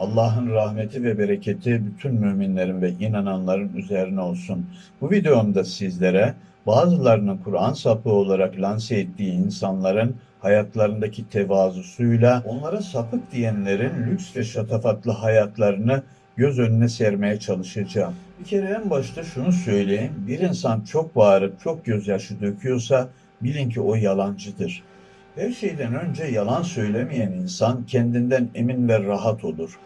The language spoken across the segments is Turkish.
Allah'ın rahmeti ve bereketi bütün müminlerin ve inananların üzerine olsun. Bu videomda sizlere bazılarının Kur'an sapığı olarak lanse ettiği insanların hayatlarındaki tevazusuyla onlara sapık diyenlerin lüks ve şatafatlı hayatlarını göz önüne sermeye çalışacağım. Bir kere en başta şunu söyleyeyim. Bir insan çok bağırıp çok gözyaşı döküyorsa bilin ki o yalancıdır. Her şeyden önce yalan söylemeyen insan kendinden emin ve rahat olur.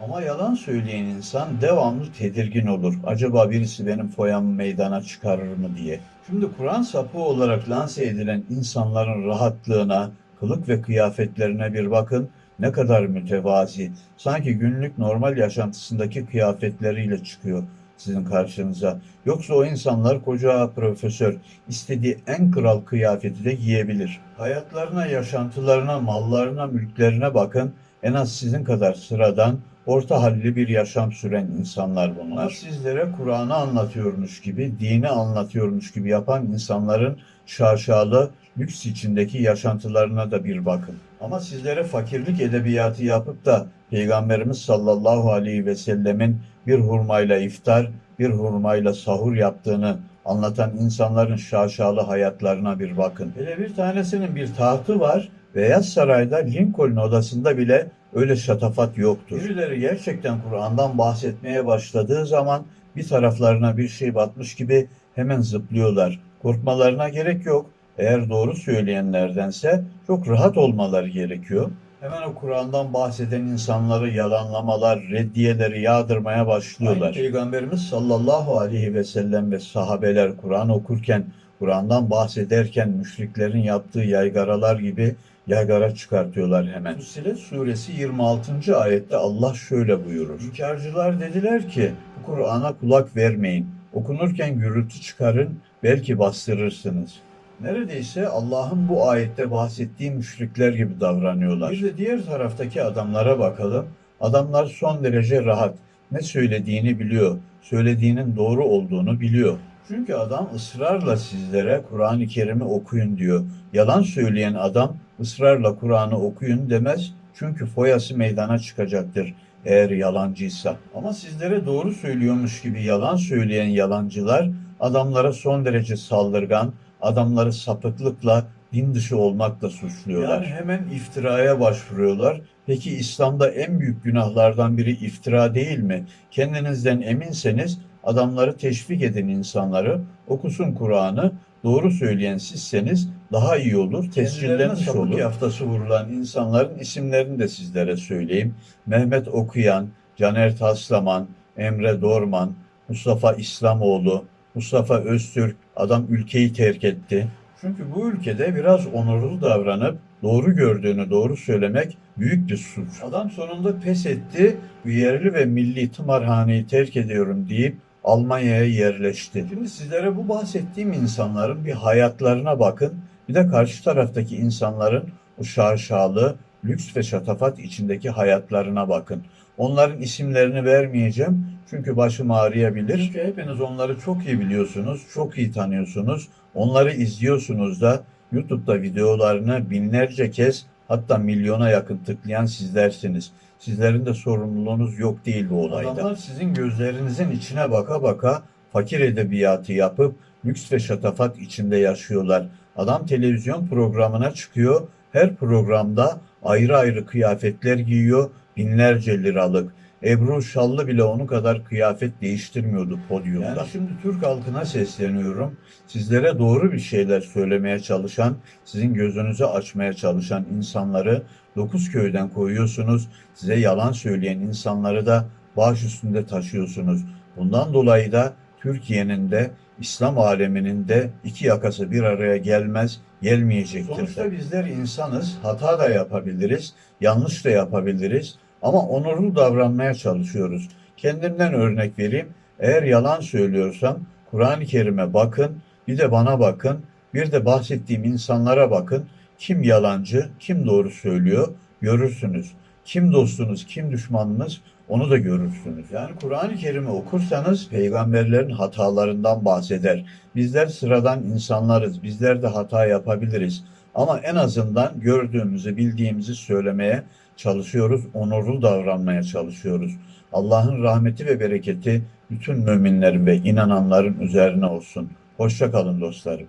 Ama yalan söyleyen insan devamlı tedirgin olur. Acaba birisi benim foyamı meydana çıkarır mı diye. Şimdi Kur'an sapı olarak lanse edilen insanların rahatlığına, kılık ve kıyafetlerine bir bakın. Ne kadar mütevazi. Sanki günlük normal yaşantısındaki kıyafetleriyle çıkıyor sizin karşınıza. Yoksa o insanlar koca profesör istediği en kral kıyafeti de giyebilir. Hayatlarına, yaşantılarına, mallarına, mülklerine bakın. En az sizin kadar sıradan, orta halli bir yaşam süren insanlar bunlar. Sizlere Kur'an'ı anlatıyormuş gibi, dini anlatıyormuş gibi yapan insanların şaşalı, lüks içindeki yaşantılarına da bir bakın. Ama sizlere fakirlik edebiyatı yapıp da Peygamberimiz sallallahu aleyhi ve sellemin bir hurmayla iftar, bir hurmayla sahur yaptığını anlatan insanların şaşalı hayatlarına bir bakın. Hele bir tanesinin bir tahtı var. Beyaz Saray'da Lincoln odasında bile öyle şatafat yoktur. Birileri gerçekten Kur'an'dan bahsetmeye başladığı zaman bir taraflarına bir şey batmış gibi hemen zıplıyorlar. Korkmalarına gerek yok. Eğer doğru söyleyenlerdense çok rahat olmaları gerekiyor. Hemen o Kur'an'dan bahseden insanları yalanlamalar, reddiyeleri yağdırmaya başlıyorlar. Aynı Peygamberimiz sallallahu aleyhi ve sellem ve sahabeler Kur'an okurken, Kur'an'dan bahsederken müşriklerin yaptığı yaygaralar gibi yaygara çıkartıyorlar hemen. Fussilet suresi 26. ayette Allah şöyle buyurur. İnkarcılar dediler ki bu Kur'an'a kulak vermeyin. Okunurken gürültü çıkarın belki bastırırsınız. Neredeyse Allah'ın bu ayette bahsettiği müşrikler gibi davranıyorlar. Bir de diğer taraftaki adamlara bakalım. Adamlar son derece rahat. Ne söylediğini biliyor. Söylediğinin doğru olduğunu biliyor. Çünkü adam ısrarla sizlere Kur'an-ı Kerim'i okuyun diyor. Yalan söyleyen adam ısrarla Kur'an'ı okuyun demez. Çünkü foyası meydana çıkacaktır eğer yalancıysa. Ama sizlere doğru söylüyormuş gibi yalan söyleyen yalancılar adamlara son derece saldırgan, adamları sapıklıkla, din dışı olmakla suçluyorlar. Yani hemen iftiraya başvuruyorlar. Peki İslam'da en büyük günahlardan biri iftira değil mi? Kendinizden eminseniz adamları teşvik edin insanları, okusun Kur'an'ı, doğru söyleyen sizseniz daha iyi olur, tescillenmiş olur. yaftası vurulan insanların isimlerini de sizlere söyleyeyim. Mehmet Okuyan, Caner Taslaman, Emre Dorman, Mustafa İslamoğlu, Mustafa Öztürk, adam ülkeyi terk etti. Çünkü bu ülkede biraz onurlu davranıp doğru gördüğünü doğru söylemek büyük bir suç. Adam sonunda pes etti, yerli ve milli tımarhaneyi terk ediyorum deyip Almanya'ya yerleşti. Şimdi sizlere bu bahsettiğim insanların bir hayatlarına bakın. Bir de karşı taraftaki insanların o şaşalı, lüks ve şatafat içindeki hayatlarına bakın. Onların isimlerini vermeyeceğim çünkü başım ağrıyabilir. Çünkü hepiniz onları çok iyi biliyorsunuz, çok iyi tanıyorsunuz. Onları izliyorsunuz da YouTube'da videolarını binlerce kez hatta milyona yakın tıklayan sizlersiniz. Sizlerin de sorumluluğunuz yok değil bu olayda. Adamlar sizin gözlerinizin içine baka baka fakir edebiyatı yapıp lüks ve şatafat içinde yaşıyorlar. Adam televizyon programına çıkıyor. Her programda ayrı ayrı kıyafetler giyiyor. Binlerce liralık. Ebru Şallı bile onun kadar kıyafet değiştirmiyordu podyumda. Yani şimdi Türk halkına sesleniyorum. Sizlere doğru bir şeyler söylemeye çalışan, sizin gözünüzü açmaya çalışan insanları dokuz köyden koyuyorsunuz. Size yalan söyleyen insanları da baş üstünde taşıyorsunuz. Bundan dolayı da Türkiye'nin de İslam aleminin de iki yakası bir araya gelmez, gelmeyecektir. Sonuçta bizler insanız, hata da yapabiliriz, yanlış da yapabiliriz. Ama onurlu davranmaya çalışıyoruz. Kendimden örnek vereyim. Eğer yalan söylüyorsam Kur'an-ı Kerim'e bakın, bir de bana bakın, bir de bahsettiğim insanlara bakın. Kim yalancı, kim doğru söylüyor görürsünüz. Kim dostunuz, kim düşmanınız onu da görürsünüz. Yani Kur'an-ı Kerim'i okursanız peygamberlerin hatalarından bahseder. Bizler sıradan insanlarız. Bizler de hata yapabiliriz. Ama en azından gördüğümüzü, bildiğimizi söylemeye çalışıyoruz, onurlu davranmaya çalışıyoruz. Allah'ın rahmeti ve bereketi bütün müminlerin ve inananların üzerine olsun. Hoşça kalın dostlarım.